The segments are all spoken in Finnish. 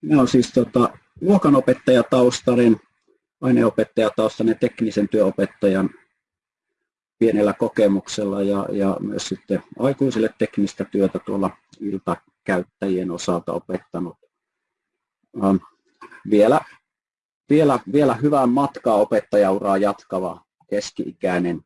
Minä olen siis tota, luokanopettajataustainen, aineopettajataustainen teknisen työopettajan pienellä kokemuksella ja, ja myös sitten aikuisille teknistä työtä tuolla iltakäyttäjien osalta opettanut. Ähm, vielä, vielä, vielä hyvää matkaa opettajauraa jatkava keski-ikäinen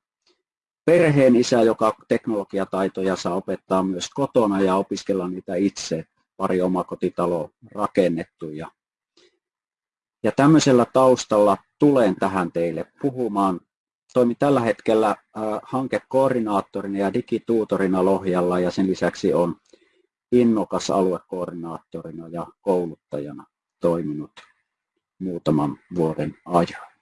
perheen isä, joka teknologiataitoja saa opettaa myös kotona ja opiskella niitä itse. Pari omakotitaloa rakennettu ja, ja tämmöisellä taustalla tulen tähän teille puhumaan. Toimin tällä hetkellä äh, hankekoordinaattorina ja digituutorina Lohjalla ja sen lisäksi on innokas aluekoordinaattorina ja kouluttajana toiminut muutaman vuoden ajan.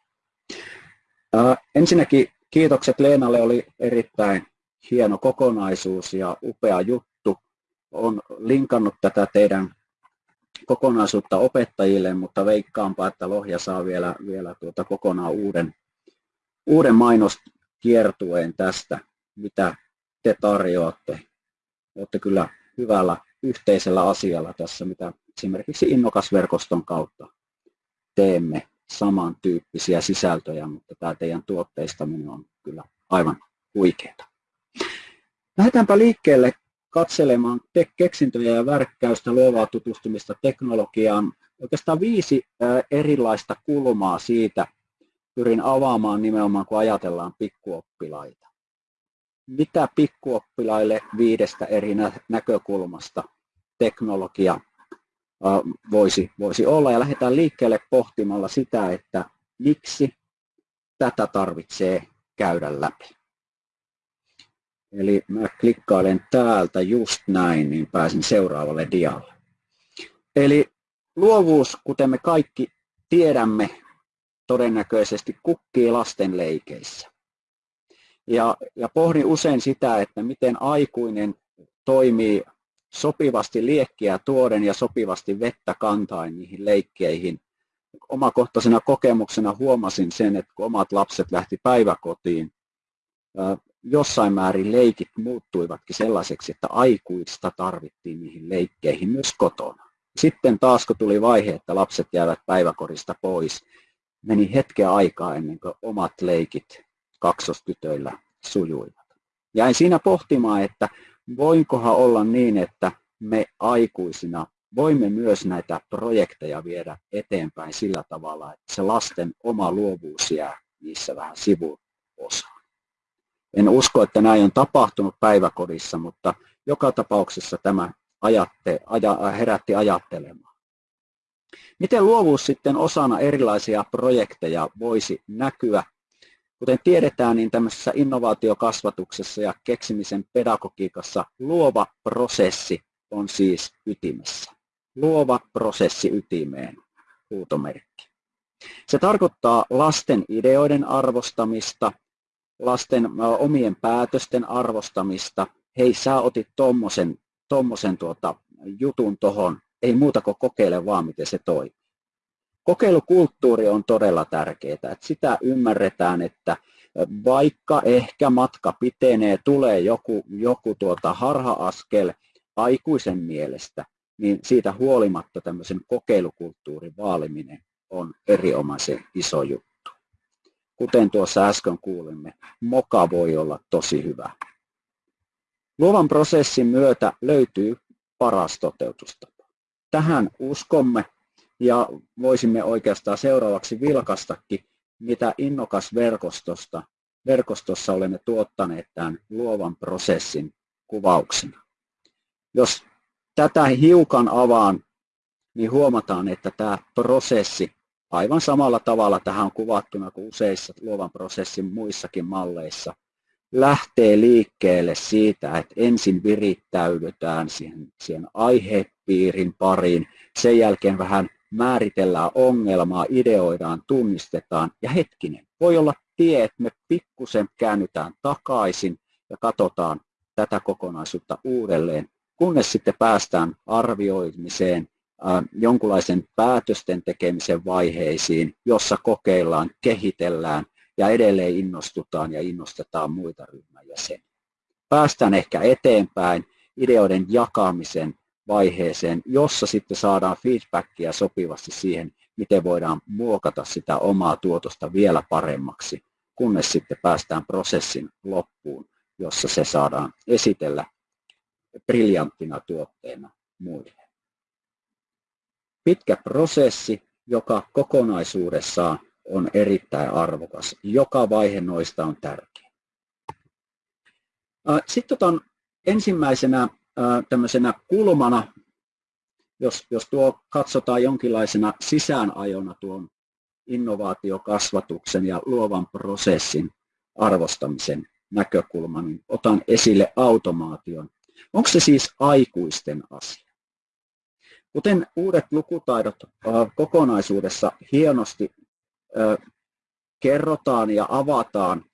Äh, ensinnäkin kiitokset Leenalle, oli erittäin hieno kokonaisuus ja upea juttu. On linkannut tätä teidän kokonaisuutta opettajille, mutta veikkaanpa, että Lohja saa vielä, vielä tuota kokonaan uuden, uuden mainoskiertueen tästä, mitä te tarjoatte. Olette kyllä hyvällä yhteisellä asialla tässä, mitä esimerkiksi Innokasverkoston kautta teemme samantyyppisiä sisältöjä, mutta tämä teidän tuotteistaminen on kyllä aivan huikeaa. Lähdetäänpä liikkeelle katselemaan keksintöjä ja värkkäystä, luovaa tutustumista teknologiaan. Oikeastaan viisi erilaista kulmaa siitä pyrin avaamaan nimenomaan, kun ajatellaan pikkuoppilaita. Mitä pikkuoppilaille viidestä eri näkökulmasta teknologia voisi, voisi olla. Ja lähdetään liikkeelle pohtimalla sitä, että miksi tätä tarvitsee käydä läpi. Eli mä klikkailen täältä just näin, niin pääsin seuraavalle dialle. Eli luovuus, kuten me kaikki tiedämme, todennäköisesti kukkii lasten leikeissä. Ja, ja pohdin usein sitä, että miten aikuinen toimii sopivasti liekkiä tuoden ja sopivasti vettä kantain niihin leikkeihin. Omakohtaisena kokemuksena huomasin sen, että kun omat lapset lähti päiväkotiin, jossain määrin leikit muuttuivatkin sellaiseksi, että aikuista tarvittiin niihin leikkeihin myös kotona. Sitten taas kun tuli vaihe, että lapset jäävät päiväkorista pois, meni hetken aikaa ennen kuin omat leikit kaksostytöillä sujuivat. Jäin siinä pohtimaan, että voinkohan olla niin, että me aikuisina voimme myös näitä projekteja viedä eteenpäin sillä tavalla, että se lasten oma luovuus jää niissä vähän sivuosaan. En usko, että näin on tapahtunut päiväkodissa, mutta joka tapauksessa tämä ajatte, aja, herätti ajattelemaan. Miten luovuus sitten osana erilaisia projekteja voisi näkyä Kuten tiedetään, niin tämmöisessä innovaatiokasvatuksessa ja keksimisen pedagogiikassa luova prosessi on siis ytimessä. Luova prosessi ytimeen, huutomerkki. Se tarkoittaa lasten ideoiden arvostamista, lasten omien päätösten arvostamista. Hei, sä otit tommosen, tommosen tuota jutun tohon, ei muuta kuin kokeile vaan, miten se toimii kokeilukulttuuri on todella tärkeää, että sitä ymmärretään, että vaikka ehkä matka pitenee, tulee joku, joku tuota harha-askel aikuisen mielestä, niin siitä huolimatta tämmöisen kokeilukulttuurin vaaliminen on erinomaisen iso juttu. Kuten tuossa äsken kuulimme, moka voi olla tosi hyvä. Luovan prosessin myötä löytyy paras toteutustapa. Tähän uskomme ja voisimme oikeastaan seuraavaksi vilkastakin, mitä innokas verkostosta, verkostossa olemme tuottaneet tämän luovan prosessin kuvauksena. Jos tätä hiukan avaan, niin huomataan, että tämä prosessi aivan samalla tavalla tähän on kuvattuna kuin useissa luovan prosessin muissakin malleissa, lähtee liikkeelle siitä, että ensin virittäydytään siihen, siihen aihepiirin pariin, sen jälkeen vähän määritellään ongelmaa, ideoidaan, tunnistetaan ja hetkinen, voi olla tie, että me pikkusen käännytään takaisin ja katsotaan tätä kokonaisuutta uudelleen, kunnes sitten päästään arvioimiseen, jonkunlaisen päätösten tekemisen vaiheisiin, jossa kokeillaan, kehitellään ja edelleen innostutaan ja innostetaan muita ryhmän jäseniä. Päästään ehkä eteenpäin ideoiden jakamisen vaiheeseen, jossa sitten saadaan feedbackia sopivasti siihen, miten voidaan muokata sitä omaa tuotosta vielä paremmaksi, kunnes sitten päästään prosessin loppuun, jossa se saadaan esitellä briljanttina tuotteena muille. Pitkä prosessi, joka kokonaisuudessaan on erittäin arvokas. Joka vaihe noista on tärkeä. Sitten otan ensimmäisenä tämmöisenä kulmana, jos, jos tuo katsotaan jonkinlaisena sisäänajona tuon innovaatiokasvatuksen ja luovan prosessin arvostamisen näkökulman, niin otan esille automaation. Onko se siis aikuisten asia? Kuten uudet lukutaidot kokonaisuudessa hienosti kerrotaan ja avataan,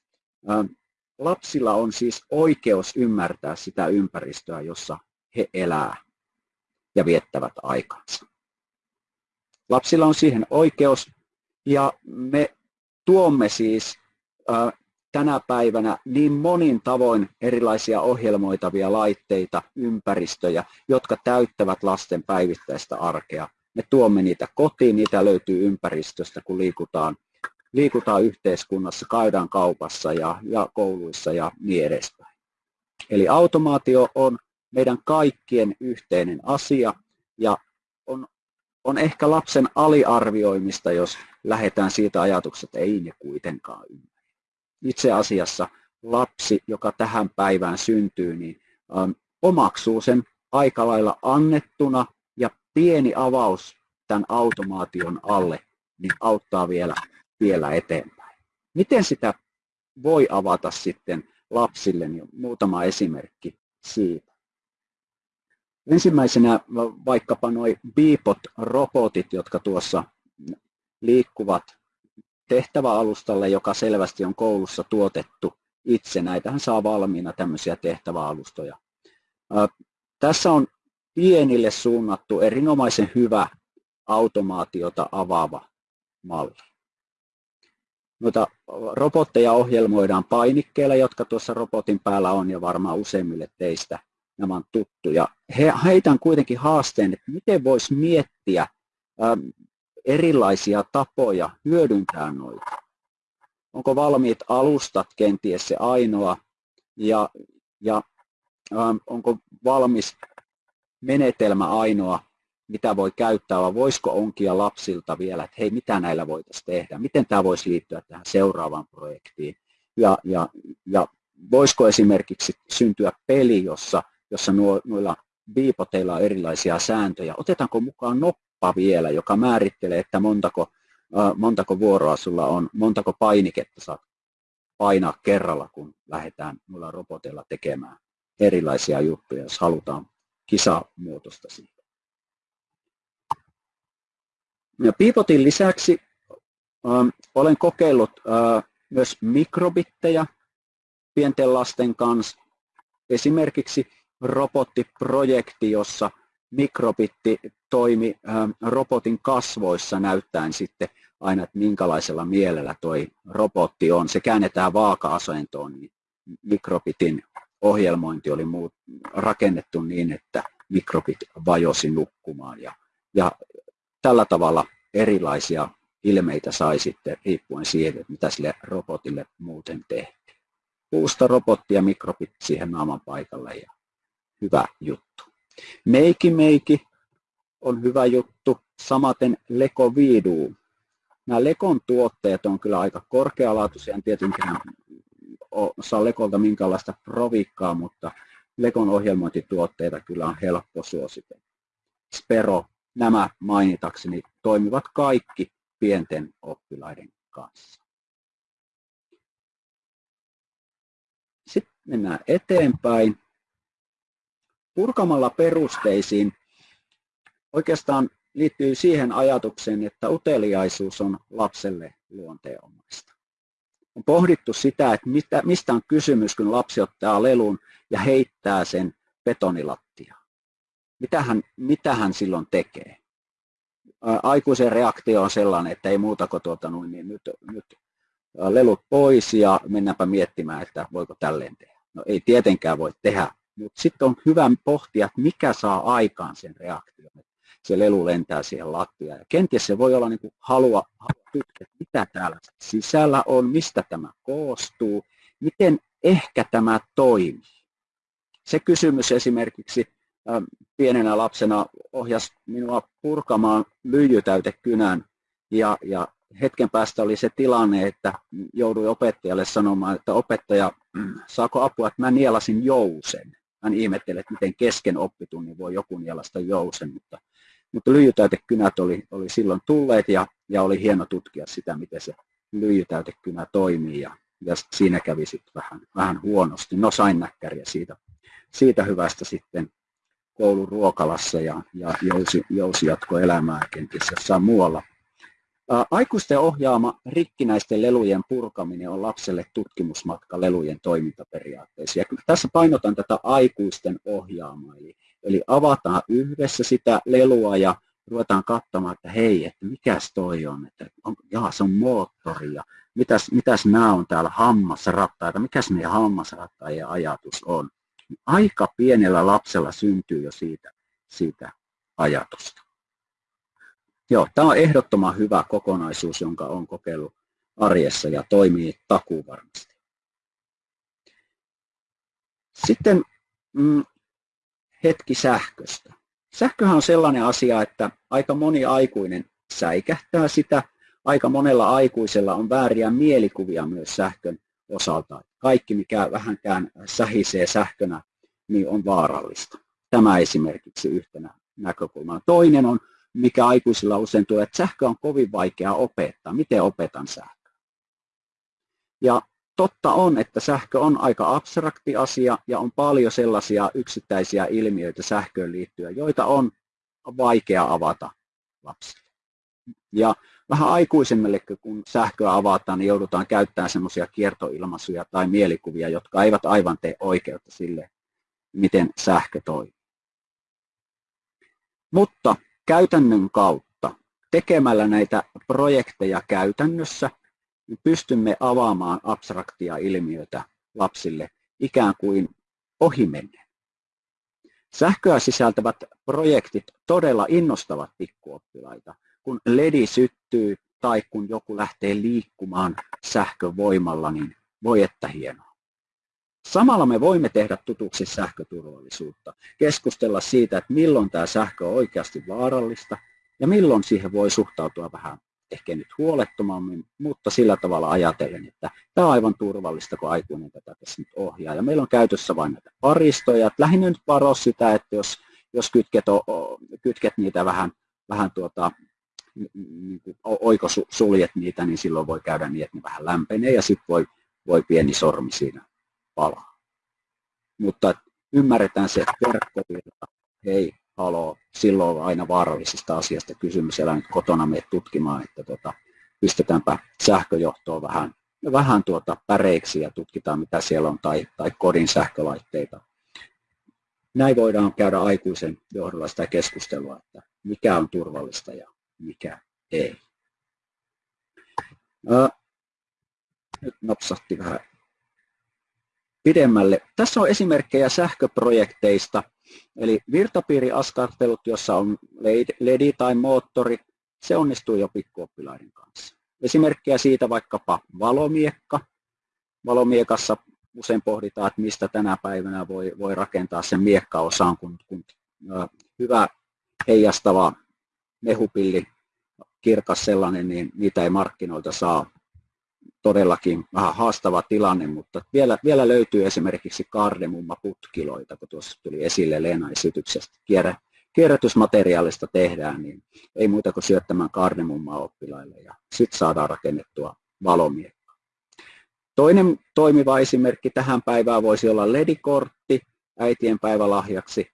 lapsilla on siis oikeus ymmärtää sitä ympäristöä, jossa he elää ja viettävät aikansa. Lapsilla on siihen oikeus ja me tuomme siis tänä päivänä niin monin tavoin erilaisia ohjelmoitavia laitteita, ympäristöjä, jotka täyttävät lasten päivittäistä arkea. Me tuomme niitä kotiin, niitä löytyy ympäristöstä, kun liikutaan, liikutaan yhteiskunnassa, käydään kaupassa ja, ja kouluissa ja niin edespäin. Eli automaatio on meidän kaikkien yhteinen asia ja on, on ehkä lapsen aliarvioimista, jos lähdetään siitä ajatuksesta, että ei ne kuitenkaan ymmärrä itse asiassa lapsi, joka tähän päivään syntyy, niin ähm, omaksuu sen aika lailla annettuna ja pieni avaus tämän automaation alle niin auttaa vielä, vielä eteenpäin. Miten sitä voi avata sitten lapsille, niin muutama esimerkki siitä. Ensimmäisenä vaikkapa nuo Beepot-robotit, jotka tuossa liikkuvat tehtäväalustalle, joka selvästi on koulussa tuotettu itse. Näitähän saa valmiina tämmöisiä tehtäväalustoja. Tässä on pienille suunnattu erinomaisen hyvä automaatiota avaava malli. Noita robotteja ohjelmoidaan painikkeilla, jotka tuossa robotin päällä on ja varmaan useimmille teistä nämä on tuttuja. He, heitän kuitenkin haasteen, että miten voisi miettiä erilaisia tapoja hyödyntää noita. Onko valmiit alustat kenties se ainoa? Ja, ja ähm, onko valmis menetelmä ainoa, mitä voi käyttää, vai voisiko onkia lapsilta vielä, että hei, mitä näillä voitaisiin tehdä, miten tämä voisi liittyä tähän seuraavaan projektiin, ja, ja, ja voisiko esimerkiksi syntyä peli, jossa, jossa nuo, noilla biipoteilla on erilaisia sääntöjä, otetaanko mukaan nappa vielä, joka määrittelee, että montako, montako vuoroa sulla on, montako painiketta saat painaa kerralla, kun lähdetään muilla roboteilla tekemään erilaisia juttuja, jos halutaan kisamuotoista siitä. Ja Piipotin lisäksi äh, olen kokeillut äh, myös mikrobittejä pienten lasten kanssa. Esimerkiksi robottiprojekti, jossa mikrobitti toimi ähm, robotin kasvoissa näyttäen sitten aina, että minkälaisella mielellä toi robotti on. Se käännetään vaaka-asentoon, niin mikrobitin ohjelmointi oli muut, rakennettu niin, että mikrobit vajosi nukkumaan. Ja, ja tällä tavalla erilaisia ilmeitä sai sitten riippuen siitä, mitä sille robotille muuten tehtiin. Puusta robotti ja mikrobit siihen naaman paikalle ja hyvä juttu. Meiki Meiki on hyvä juttu, samaten Leko Vidu. Nämä Lekon tuotteet on kyllä aika korkealaatuisia, en tietenkään saa Lekolta minkäänlaista provikkaa, mutta Lekon ohjelmointituotteita kyllä on helppo suositella. Spero, nämä mainitakseni, toimivat kaikki pienten oppilaiden kanssa. Sitten mennään eteenpäin purkamalla perusteisiin oikeastaan liittyy siihen ajatukseen, että uteliaisuus on lapselle luonteenomaista. On pohdittu sitä, että mistä, mistä on kysymys, kun lapsi ottaa lelun ja heittää sen betonilattiaan. Mitä hän, mitä hän silloin tekee? Aikuisen reaktio on sellainen, että ei muuta kuin tuota, niin nyt, nyt lelut pois ja mennäänpä miettimään, että voiko tälleen tehdä. No ei tietenkään voi tehdä mutta sitten on hyvä pohtia, että mikä saa aikaan sen reaktion. Se lelu lentää siihen lattiaan. Ja kenties se voi olla niin kuin halua, halua että mitä täällä sisällä on, mistä tämä koostuu, miten ehkä tämä toimii. Se kysymys esimerkiksi pienenä lapsena ohjasi minua purkamaan lyijytäytekynän ja, ja hetken päästä oli se tilanne, että jouduin opettajalle sanomaan, että opettaja, saako apua, että mä nielasin jousen. Hän ihmetteli, että miten kesken oppitunnin voi joku nielasta jousen, mutta, mutta lyijytäytekynät oli, oli silloin tulleet ja, ja oli hieno tutkia sitä, miten se lyijytäytekynä toimii ja, ja siinä kävi sitten vähän, vähän huonosti. No sain näkkäriä siitä, siitä hyvästä sitten koulun ruokalassa ja, ja jousi, jousi jatko elämää kenties jossain muualla. Aikuisten ohjaama rikkinäisten lelujen purkaminen on lapselle tutkimusmatka lelujen toimintaperiaatteisiin. Tässä painotan tätä aikuisten ohjaamaa. Eli, eli avataan yhdessä sitä lelua ja ruvetaan katsomaan, että hei, että mikäs toi on, että on, jaa, se on moottori ja mitäs, mitäs nämä on täällä hammasrattaita, mikäs meidän hammasrattajien ajatus on. Aika pienellä lapsella syntyy jo siitä, siitä ajatusta. Joo, tämä on ehdottoman hyvä kokonaisuus, jonka olen kokeillut arjessa ja toimii takuu varmasti. Sitten mm, hetki sähköstä. Sähköhän on sellainen asia, että aika moni aikuinen säikähtää sitä. Aika monella aikuisella on vääriä mielikuvia myös sähkön osalta. Kaikki, mikä vähänkään sähisee sähkönä, niin on vaarallista. Tämä esimerkiksi yhtenä näkökulmana. Toinen on mikä aikuisilla usein tulee, että sähkö on kovin vaikea opettaa. Miten opetan sähköä? Ja totta on, että sähkö on aika abstrakti asia ja on paljon sellaisia yksittäisiä ilmiöitä sähköön liittyen, joita on vaikea avata lapsille. Ja vähän aikuisemmille, kun sähköä avataan, niin joudutaan käyttämään semmoisia kiertoilmaisuja tai mielikuvia, jotka eivät aivan tee oikeutta sille, miten sähkö toimii. Mutta käytännön kautta tekemällä näitä projekteja käytännössä niin pystymme avaamaan abstraktia ilmiötä lapsille ikään kuin ohimennen. Sähköä sisältävät projektit todella innostavat pikkuoppilaita, kun ledi syttyy tai kun joku lähtee liikkumaan sähkövoimalla, niin voi että hienoa. Samalla me voimme tehdä tutuksi sähköturvallisuutta, keskustella siitä, että milloin tämä sähkö on oikeasti vaarallista ja milloin siihen voi suhtautua vähän ehkä nyt huolettomammin, mutta sillä tavalla ajatellen, että tämä on aivan turvallista, kun aikuinen tätä tässä nyt ohjaa. Ja meillä on käytössä vain näitä paristoja. Lähinnä nyt varo sitä, että jos, jos kytket, kytket niitä vähän, vähän tuota, niin oiko suljet niitä, niin silloin voi käydä niin, että ne vähän lämpenee ja sitten voi, voi pieni sormi siinä palaa. Mutta ymmärretään se verkkovirta, hei, haloo, silloin on aina vaarallisesta asiasta kysymys, älä nyt kotona mene tutkimaan, että tota, pistetäänpä sähköjohtoa vähän, vähän tuota päreiksi ja tutkitaan mitä siellä on, tai, tai kodin sähkölaitteita. Näin voidaan käydä aikuisen johdolla sitä keskustelua, että mikä on turvallista ja mikä ei. Nyt napsahti vähän pidemmälle. Tässä on esimerkkejä sähköprojekteista, eli virtapiiriaskartelut, jossa on LED tai moottori, se onnistuu jo pikkuoppilaiden kanssa. Esimerkkejä siitä vaikkapa valomiekka. Valomiekassa usein pohditaan, että mistä tänä päivänä voi, voi rakentaa sen miekkaosaan, kun, kun hyvä heijastava mehupilli, kirkas sellainen, niin niitä ei markkinoilta saa todellakin vähän haastava tilanne, mutta vielä, vielä löytyy esimerkiksi kardemumma-putkiloita, kun tuossa tuli esille Leena esityksestä. Kierrä, kierrätysmateriaalista tehdään, niin ei muuta kuin syöttämään kardemummaa oppilaille ja sitten saadaan rakennettua valomiekka. Toinen toimiva esimerkki tähän päivään voisi olla ledikortti äitien päivälahjaksi,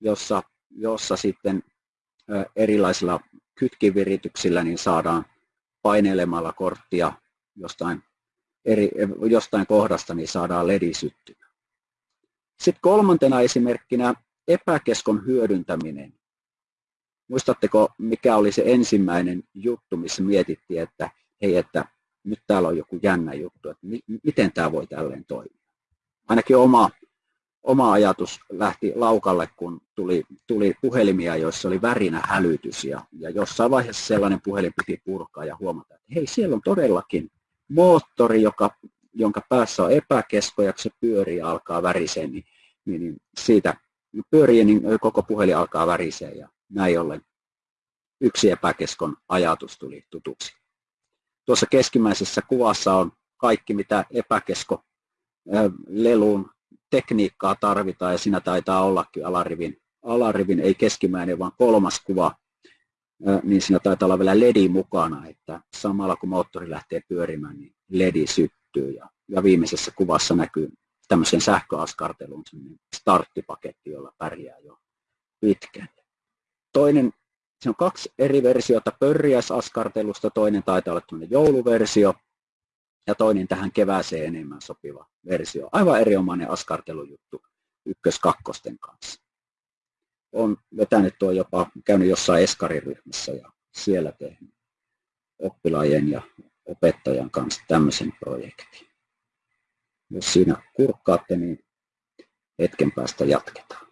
jossa, jossa sitten erilaisilla kytkivirityksillä niin saadaan painelemalla korttia jostain, eri, jostain kohdasta, niin saadaan ledi syttymään. Sitten kolmantena esimerkkinä epäkeskon hyödyntäminen. Muistatteko, mikä oli se ensimmäinen juttu, missä mietittiin, että hei, että nyt täällä on joku jännä juttu, että mi- miten tämä voi tälleen toimia. Ainakin oma, oma ajatus lähti laukalle, kun tuli, tuli puhelimia, joissa oli värinä hälytys ja, ja jossain vaiheessa sellainen puhelin piti purkaa ja huomata, että hei, siellä on todellakin moottori, joka, jonka päässä on epäkesko ja kun se pyörii ja alkaa väriseen, niin, niin, niin siitä pyörii, niin koko puhelin alkaa väriseen ja näin ollen yksi epäkeskon ajatus tuli tutuksi. Tuossa keskimmäisessä kuvassa on kaikki, mitä epäkesko lelun tekniikkaa tarvitaan ja siinä taitaa ollakin alarivin, alarivin ei keskimmäinen, vaan kolmas kuva, niin siinä taitaa olla vielä LED mukana, että samalla kun moottori lähtee pyörimään, niin LED syttyy ja, ja viimeisessä kuvassa näkyy tämmöisen sähköaskarteluun starttipaketti, jolla pärjää jo pitkään. Toinen, se on kaksi eri versiota pörriäisaskartelusta, toinen taitaa olla jouluversio, ja toinen tähän kevääseen enemmän sopiva versio. Aivan erinomainen askartelujuttu ykkös-kakkosten kanssa. On vetänyt tuo jopa, käynyt jossain eskariryhmässä ja siellä tehnyt oppilaajien ja opettajan kanssa tämmöisen projektin. Jos siinä kurkkaatte, niin hetken päästä jatketaan.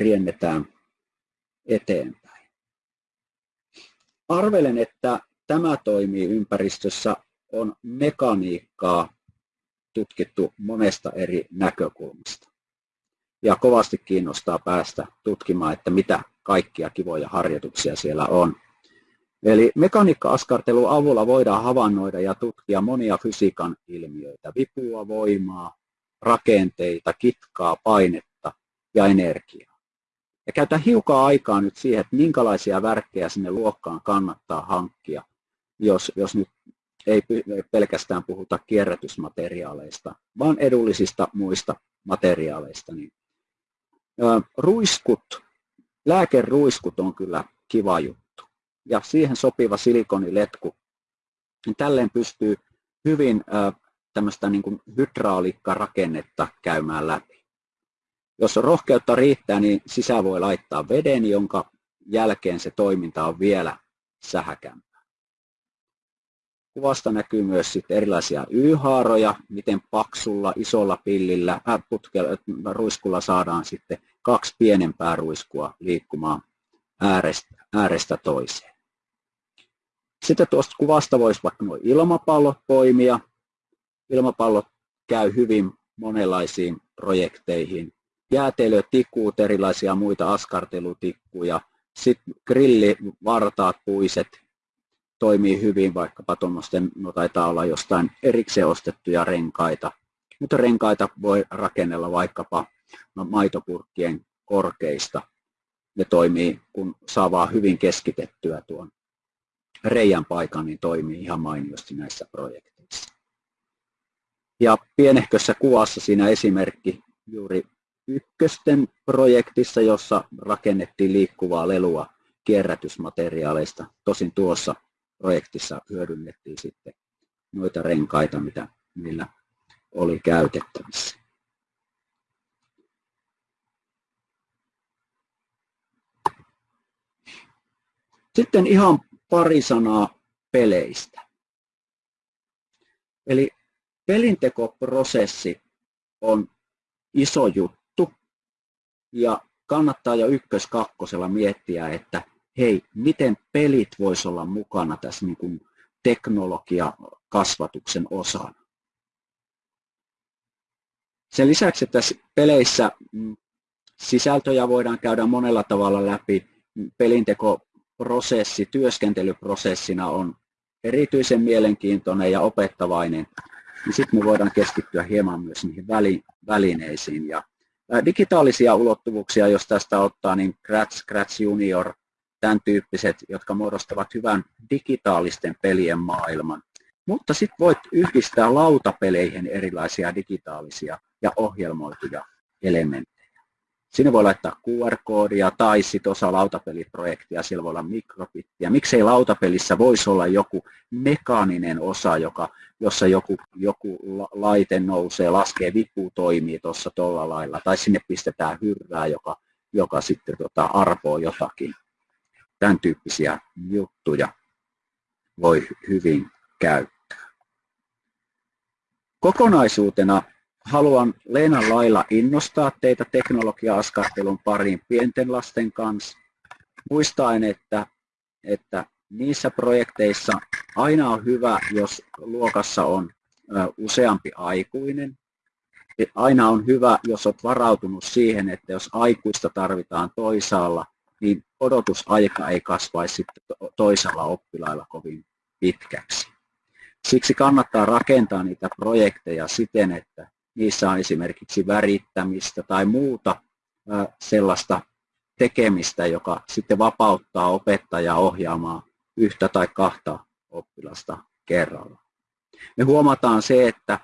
Riennetään eteenpäin. Arvelen, että tämä toimii ympäristössä, on mekaniikkaa tutkittu monesta eri näkökulmasta. Ja kovasti kiinnostaa päästä tutkimaan, että mitä kaikkia kivoja harjoituksia siellä on. Eli mekaniikka-askartelun avulla voidaan havainnoida ja tutkia monia fysiikan ilmiöitä, vipua, voimaa, rakenteita, kitkaa, painetta ja energiaa. Ja käytän hiukan aikaa nyt siihen, että minkälaisia värkkejä sinne luokkaan kannattaa hankkia, jos, jos nyt ei pelkästään puhuta kierrätysmateriaaleista, vaan edullisista muista materiaaleista. Niin, ruiskut, lääkeruiskut on kyllä kiva juttu. Ja siihen sopiva silikoniletku, niin tälleen pystyy hyvin tämmöistä niin kuin käymään läpi. Jos rohkeutta riittää, niin sisään voi laittaa veden, jonka jälkeen se toiminta on vielä sähäkämpää. Kuvasta näkyy myös sitten erilaisia Y-haaroja, miten paksulla, isolla pillillä, äh, putkella, ruiskulla saadaan sitten kaksi pienempää ruiskua liikkumaan äärestä, äärestä toiseen. Sitten tuosta kuvasta voisi vaikka nuo ilmapallot poimia. Ilmapallot käy hyvin monenlaisiin projekteihin jäätelötikuut, erilaisia muita askartelutikkuja, sitten grillivartaat, puiset toimii hyvin, vaikkapa tuommoisten, no taitaa olla jostain erikseen ostettuja renkaita, mutta renkaita voi rakennella vaikkapa no, maitopurkkien korkeista. Ne toimii, kun saa vaan hyvin keskitettyä tuon reijän paikan, niin toimii ihan mainiosti näissä projekteissa. Ja pienehkössä kuvassa siinä esimerkki juuri ykkösten projektissa, jossa rakennettiin liikkuvaa lelua kierrätysmateriaaleista. Tosin tuossa projektissa hyödynnettiin sitten noita renkaita, mitä niillä oli käytettävissä. Sitten ihan pari sanaa peleistä. Eli pelintekoprosessi on iso juttu ja kannattaa jo ykkös-kakkosella miettiä, että hei, miten pelit voisi olla mukana tässä niin kuin teknologiakasvatuksen osana. Sen lisäksi, että tässä peleissä mm, sisältöjä voidaan käydä monella tavalla läpi, pelintekoprosessi työskentelyprosessina on erityisen mielenkiintoinen ja opettavainen, niin sitten me voidaan keskittyä hieman myös niihin välineisiin. Ja digitaalisia ulottuvuuksia, jos tästä ottaa, niin Scratch, Scratch Junior, tämän tyyppiset, jotka muodostavat hyvän digitaalisten pelien maailman. Mutta sitten voit yhdistää lautapeleihin erilaisia digitaalisia ja ohjelmoituja elementtejä. Sinne voi laittaa QR-koodia tai sitten osa lautapeliprojektia, siellä voi olla mikrobittiä. Miksei lautapelissä voisi olla joku mekaaninen osa, joka, jossa joku, joku laite nousee, laskee, vipu toimii tuossa tuolla lailla, tai sinne pistetään hyrrää, joka, joka sitten tota, arpoo jotakin. Tämän tyyppisiä juttuja voi hyvin käyttää. Kokonaisuutena haluan Leenan lailla innostaa teitä teknologia-askartelun pariin pienten lasten kanssa, muistaen, että, että niissä projekteissa aina on hyvä, jos luokassa on useampi aikuinen. Aina on hyvä, jos olet varautunut siihen, että jos aikuista tarvitaan toisaalla, niin odotusaika ei kasvaisi sitten toisella oppilailla kovin pitkäksi. Siksi kannattaa rakentaa niitä projekteja siten, että niissä on esimerkiksi värittämistä tai muuta sellaista tekemistä, joka sitten vapauttaa opettajaa ohjaamaan yhtä tai kahta oppilasta kerralla. Me huomataan se, että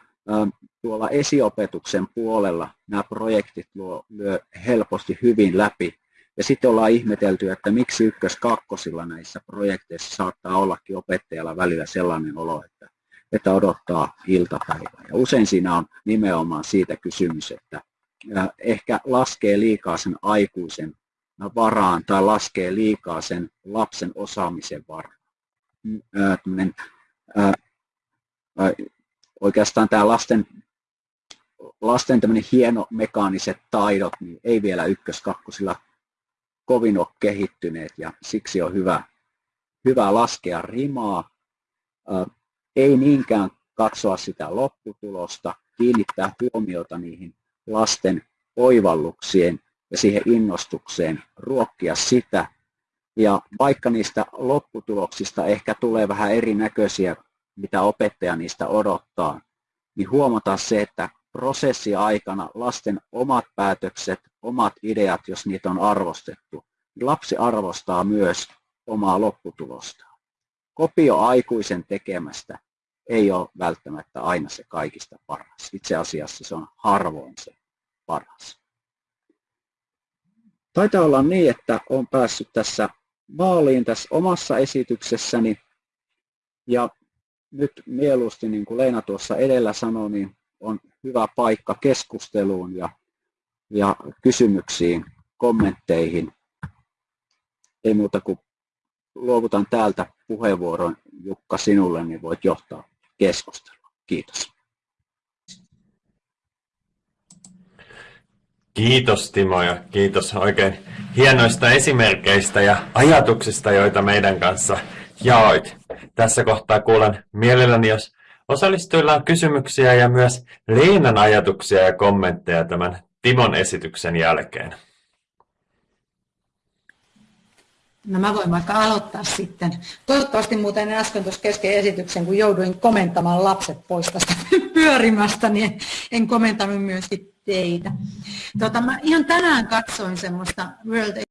tuolla esiopetuksen puolella nämä projektit luo, lyö helposti hyvin läpi. Ja sitten ollaan ihmetelty, että miksi ykkös-kakkosilla näissä projekteissa saattaa ollakin opettajalla välillä sellainen olo, että että odottaa iltapäivää. Ja usein siinä on nimenomaan siitä kysymys, että ehkä laskee liikaa sen aikuisen varaan tai laskee liikaa sen lapsen osaamisen varaan. Tällainen, oikeastaan tämä lasten, lasten hieno mekaaniset taidot niin ei vielä ykkös-kakkosilla kovin ole kehittyneet ja siksi on hyvä, hyvä laskea rimaa ei niinkään katsoa sitä lopputulosta, kiinnittää huomiota niihin lasten oivalluksien ja siihen innostukseen, ruokkia sitä. Ja vaikka niistä lopputuloksista ehkä tulee vähän erinäköisiä, mitä opettaja niistä odottaa, niin huomata se, että prosessi aikana lasten omat päätökset, omat ideat, jos niitä on arvostettu, niin lapsi arvostaa myös omaa lopputulostaan. Kopio aikuisen tekemästä ei ole välttämättä aina se kaikista paras. Itse asiassa se on harvoin se paras. Taitaa olla niin, että olen päässyt tässä maaliin tässä omassa esityksessäni ja nyt mieluusti, niin kuin Leena tuossa edellä sanoi, niin on hyvä paikka keskusteluun ja, ja kysymyksiin, kommentteihin. Ei muuta kuin luovutan täältä puheenvuoron Jukka sinulle, niin voit johtaa keskustelua. Kiitos. Kiitos Timo ja kiitos oikein hienoista esimerkkeistä ja ajatuksista, joita meidän kanssa jaoit. Tässä kohtaa kuulen mielelläni, jos osallistujilla on kysymyksiä ja myös Leenan ajatuksia ja kommentteja tämän Timon esityksen jälkeen. No mä voin vaikka aloittaa sitten. Toivottavasti muuten äsken tuossa kesken esityksen, kun jouduin komentamaan lapset pois tästä pyörimästä, niin en komentanut myöskin teitä. Tota, mä ihan tänään katsoin semmoista World